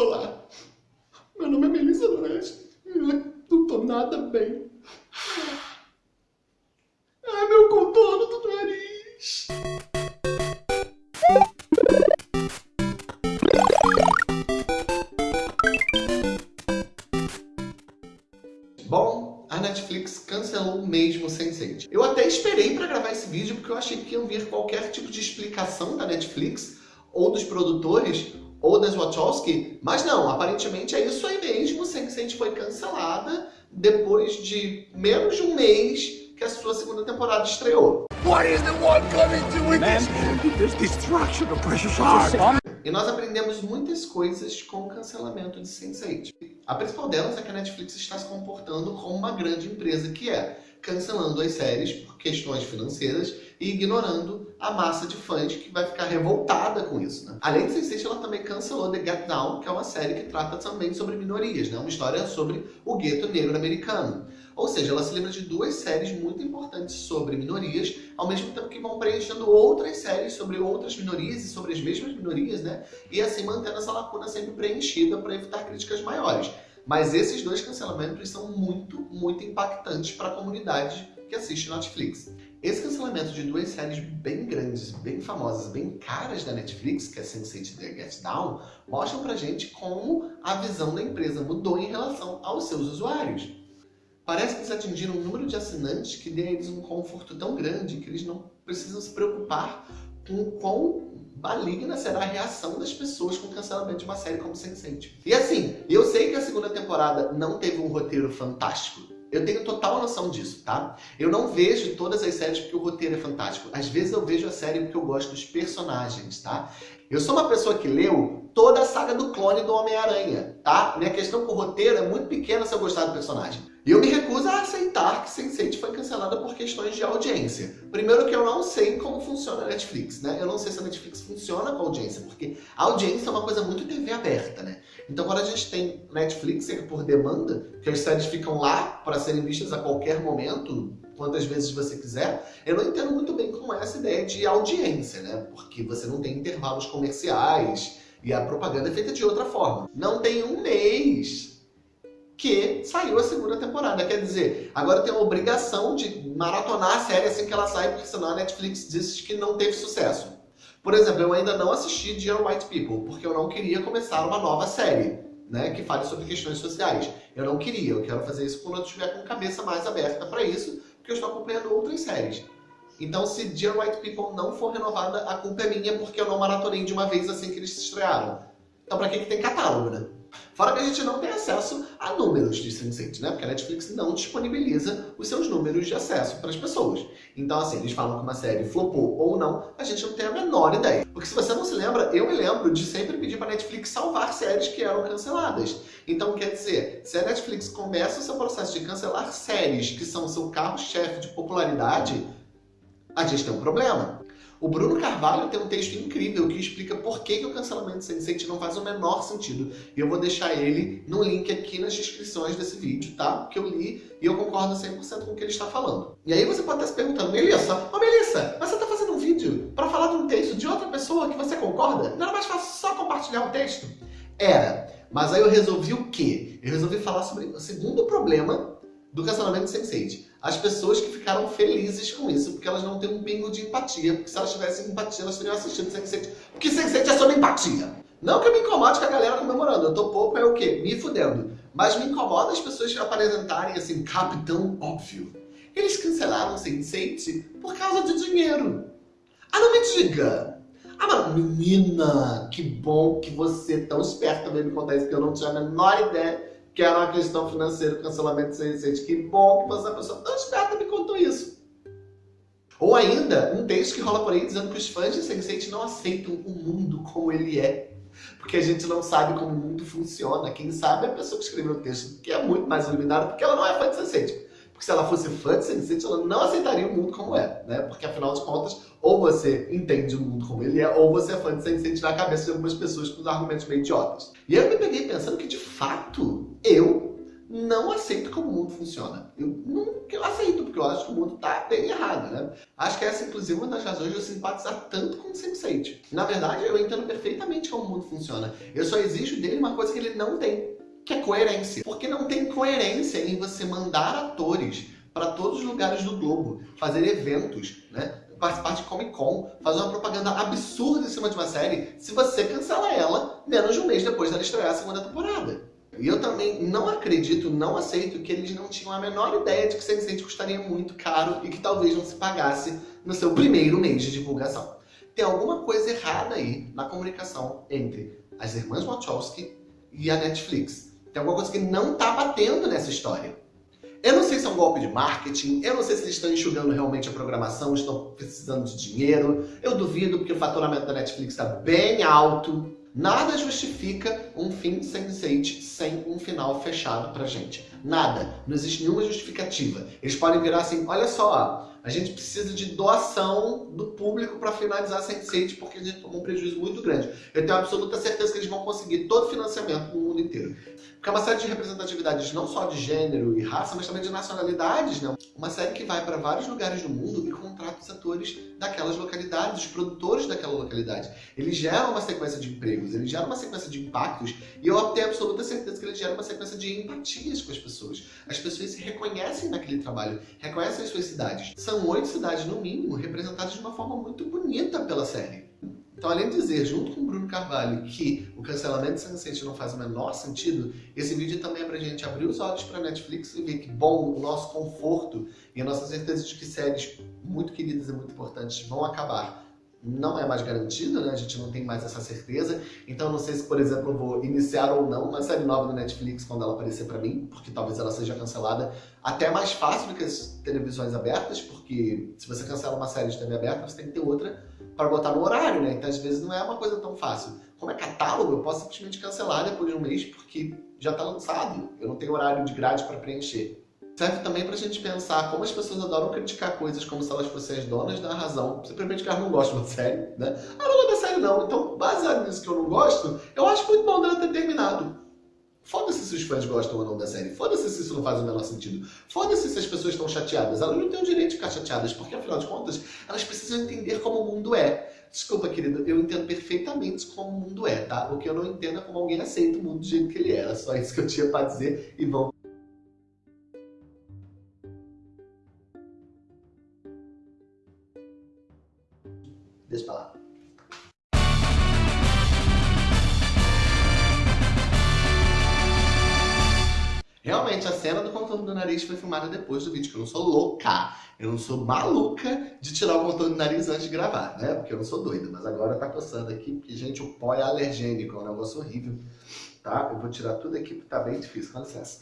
Olá, meu nome é Melissa Durante. Eu não tô nada bem. Ai, meu contorno do nariz. Bom, a Netflix cancelou mesmo Sense8. Eu até esperei para gravar esse vídeo porque eu achei que iam vir qualquer tipo de explicação da Netflix ou dos produtores ou das Wachowski, mas não, aparentemente é isso aí mesmo, Sense8 foi cancelada depois de menos de um mês que a sua segunda temporada estreou. What is the one coming to with this? There's destruction of precious art. E nós aprendemos muitas coisas com o cancelamento de Sense8. A principal delas é que a Netflix está se comportando como uma grande empresa que é, cancelando as séries por questões financeiras e ignorando a massa de fãs que vai ficar revoltada com isso. Né? Além de Sense8, ela também cancelou The Get Down, que é uma série que trata também sobre minorias, né? uma história sobre o gueto negro americano. Ou seja, ela se lembra de duas séries muito importantes sobre minorias, ao mesmo tempo que vão preenchendo outras séries sobre outras minorias e sobre as mesmas minorias, né? E assim mantendo essa lacuna sempre preenchida para evitar críticas maiores. Mas esses dois cancelamentos são muito, muito impactantes para a comunidade que assiste Netflix. Esse cancelamento de duas séries bem grandes, bem famosas, bem caras da Netflix, que é Sense8 e The Get Down, mostram pra gente como a visão da empresa mudou em relação aos seus usuários. Parece que eles atingiram um número de assinantes que dê a eles um conforto tão grande que eles não precisam se preocupar com quão maligna será a reação das pessoas com o cancelamento de uma série como Sense8. E assim, eu sei que a segunda temporada não teve um roteiro fantástico, eu tenho total noção disso, tá? Eu não vejo todas as séries porque o roteiro é fantástico. Às vezes eu vejo a série porque eu gosto dos personagens, tá? Eu sou uma pessoa que leu toda a saga do clone do Homem-Aranha, tá? Minha questão com o roteiro é muito pequena se eu gostar do personagem. E eu me recuso a aceitar que Sense8 foi cancelada por questões de audiência. Primeiro que eu não sei como funciona a Netflix, né? Eu não sei se a Netflix funciona com audiência, porque a audiência é uma coisa muito TV aberta, né? Então quando a gente tem Netflix, é por demanda, que as séries ficam lá para serem vistas a qualquer momento, quantas vezes você quiser, eu não entendo muito bem como é essa ideia de audiência, né? Porque você não tem intervalos comerciais e a propaganda é feita de outra forma. Não tem um mês que saiu a segunda temporada. Quer dizer, agora tem a obrigação de maratonar a série assim que ela sai, porque senão a Netflix diz que não teve sucesso. Por exemplo, eu ainda não assisti Dear White People, porque eu não queria começar uma nova série, né, que fale sobre questões sociais. Eu não queria, eu quero fazer isso quando eu estiver com cabeça mais aberta para isso, porque eu estou acompanhando outras séries. Então, se Dear White People não for renovada, a culpa é minha, porque eu não maratonei de uma vez assim que eles se estrearam. Então, pra que, que tem catálogo, né? Fora que a gente não tem acesso a números de Sense8, né? Porque a Netflix não disponibiliza os seus números de acesso para as pessoas. Então, assim, eles falam que uma série flopou ou não, a gente não tem a menor ideia. Porque se você não se lembra, eu me lembro de sempre pedir para a Netflix salvar séries que eram canceladas. Então, quer dizer, se a Netflix começa o seu processo de cancelar séries que são seu carro-chefe de popularidade, a gente tem um problema. O Bruno Carvalho tem um texto incrível que explica por que, que o cancelamento de Sense8 não faz o menor sentido. E eu vou deixar ele no link aqui nas descrições desse vídeo, tá? Porque eu li e eu concordo 100% com o que ele está falando. E aí você pode estar se perguntando, Melissa, ô Melissa, mas você está fazendo um vídeo para falar de um texto de outra pessoa que você concorda? Não era mais fácil só compartilhar o texto? Era. Mas aí eu resolvi o quê? Eu resolvi falar sobre o segundo problema do cancelamento de Sense8. As pessoas que ficaram felizes com isso, porque elas não têm um pingo de empatia, porque se elas tivessem empatia, elas teriam assistido Sense8, porque Sense8 é sobre empatia. Não que eu me incomode com a galera comemorando, eu tô pouco é o quê? Me fudendo. Mas me incomoda as pessoas que apresentarem assim, capitão óbvio. Eles cancelaram Sense8 por causa de dinheiro. Ah, não me diga! Ah, mas menina, que bom que você é tão esperta veio me contar isso, que eu não tinha a menor ideia que era uma questão financeira, cancelamento de Sense8. Que bom que você é uma pessoa tão esperta me contou isso. Ou ainda, um texto que rola por aí dizendo que os fãs de Sense8 não aceitam o mundo como ele é. Porque a gente não sabe como o mundo funciona. Quem sabe é a pessoa que escreveu o texto, que é muito mais iluminada, porque ela não é fã de Sense8. Porque se ela fosse fã de Sense8, ela não aceitaria o mundo como é, né? Porque afinal de contas, ou você entende o mundo como ele é, ou você é fã de Sense8 na cabeça de algumas pessoas com os argumentos meio idiotas. E eu me peguei pensando que, de fato, eu não aceito como o mundo funciona. Eu eu aceito, porque eu acho que o mundo está bem errado, né? Acho que essa, inclusive, é uma das razões de eu simpatizar tanto com o Sense8. Na verdade, eu entendo perfeitamente como o mundo funciona. Eu só exijo dele uma coisa que ele não tem, que é coerência. Porque não tem coerência em você mandar atores para todos os lugares do globo, fazer eventos, né? participar de Comic Con, fazer uma propaganda absurda em cima de uma série, se você cancela ela menos de um mês depois dela estrear a segunda temporada. E eu também não acredito, não aceito que eles não tinham a menor ideia de que Sense8 custaria muito caro e que talvez não se pagasse no seu primeiro mês de divulgação. Tem alguma coisa errada aí na comunicação entre as irmãs Wachowski e a Netflix. Tem alguma coisa que não tá batendo nessa história. Eu não sei se é um golpe de marketing, eu não sei se eles estão enxugando realmente a programação, estão precisando de dinheiro. Eu duvido porque o faturamento da Netflix está bem alto. Nada justifica um fim Sense8 sem um final fechado pra gente. Nada. Não existe nenhuma justificativa. Eles podem virar assim, olha só, a gente precisa de doação do público para finalizar Sense8 porque a gente tomou um prejuízo muito grande. Eu tenho absoluta certeza que eles vão conseguir todo o financiamento no mundo inteiro. Porque é uma série de representatividades não só de gênero e raça, mas também de nacionalidades, né? Uma série que vai para vários lugares do mundo e contrata os atores daquelas localidades, os produtores daquela localidade. Eles geram uma sequência de empregos, eles geram uma sequência de impactos e eu tenho absoluta certeza que eles geram uma sequência de empatias com as pessoas. As pessoas se reconhecem naquele trabalho, reconhecem as suas cidades. São oito cidades, no mínimo, representadas de uma forma muito bonita pela série. Então, além de dizer, junto com o Bruno Carvalho, que o cancelamento de Sense8 não faz o menor sentido, esse vídeo também é pra gente abrir os olhos pra Netflix e ver que, bom, o nosso conforto e a nossa certeza de que séries muito queridas e muito importantes vão acabar não é mais garantido, né? A gente não tem mais essa certeza. Então não sei se, por exemplo, eu vou iniciar ou não uma série nova do Netflix quando ela aparecer para mim, porque talvez ela seja cancelada até mais fácil do que as televisões abertas, porque se você cancela uma série de TV aberta, você tem que ter outra para botar no horário, né? Então às vezes não é uma coisa tão fácil. Como é catálogo, eu posso simplesmente cancelar depois de um mês porque já está lançado. Eu não tenho horário de grade para preencher. Serve também para a gente pensar como as pessoas adoram criticar coisas como se elas fossem as donas da razão, simplesmente que elas não gostam da série, né? Ah, não gosto da série não, então baseado nisso que eu não gosto, eu acho muito bom dela ter terminado. Foda-se se os fãs gostam ou não da série. Foda-se se isso não faz o menor sentido. Foda-se se as pessoas estão chateadas. Elas não têm o direito de ficar chateadas, porque afinal de contas, elas precisam entender como o mundo é. Desculpa, querido, eu entendo perfeitamente como o mundo é, tá? O que eu não entendo é como alguém aceita o mundo do jeito que ele era. Só isso que eu tinha pra dizer e vamos a cena do contorno do nariz foi filmada depois do vídeo, que eu não sou louca. Eu não sou maluca de tirar o contorno do nariz antes de gravar, né? Porque eu não sou doida. Mas agora tá coçando aqui, porque, gente, o pó é alergênico, é um negócio horrível. Tá? Eu vou tirar tudo aqui, porque tá bem difícil. Com licença.